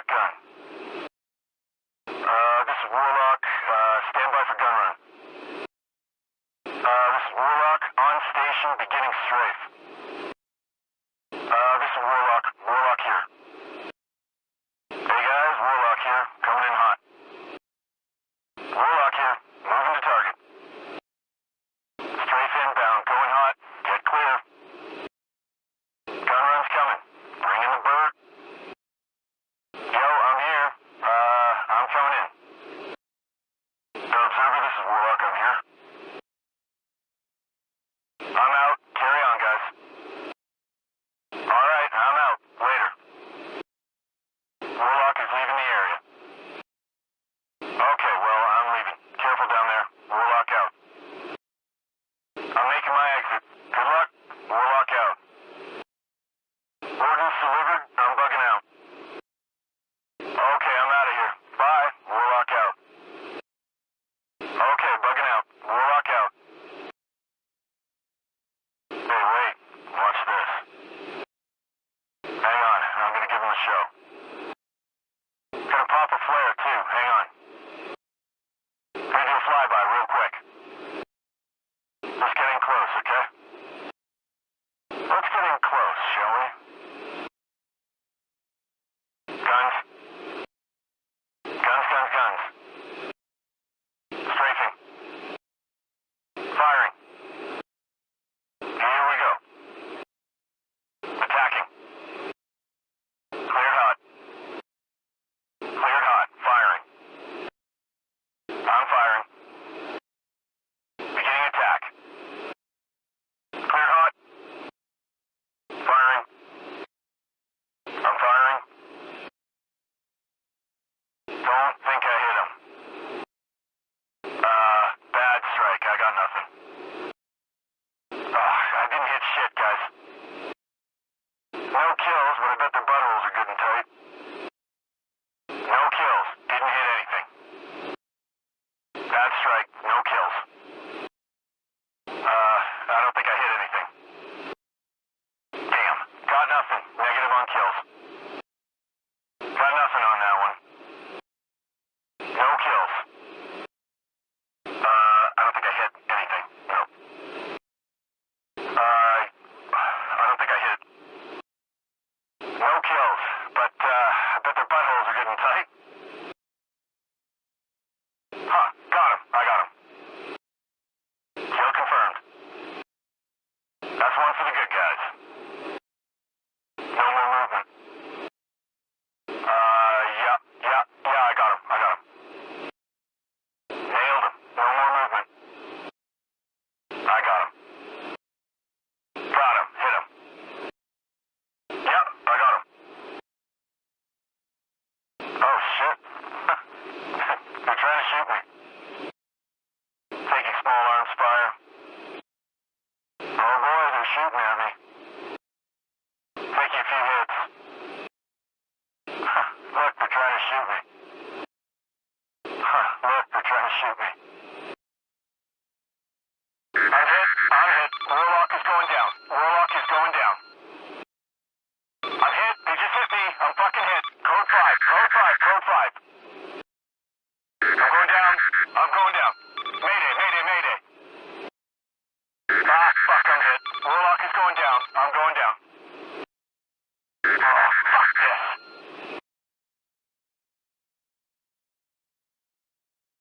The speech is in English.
Warlock gun. Uh, this is Warlock. Uh, stand by for gun run. Uh, this is Warlock on station beginning strafe. Uh, this is Warlock. I'll tone in. show. Gonna pop a flare too, hang on. Gonna do a flyby real quick. Just getting close, okay? Let's get in close, shall we? I'm firing. Don't think I hit him. Uh, bad strike. I got nothing. Ugh, I didn't hit shit, guys. No kills, but I bet their buttholes are good and tight. controls are getting tight. shoot me, are they? Making few words. Huh, look, they're trying to shoot me. Huh, look, they're trying to shoot me. I'm hit, I'm hit. Warlock is going down. Warlock is going down. Rocket's going down. I'm going down.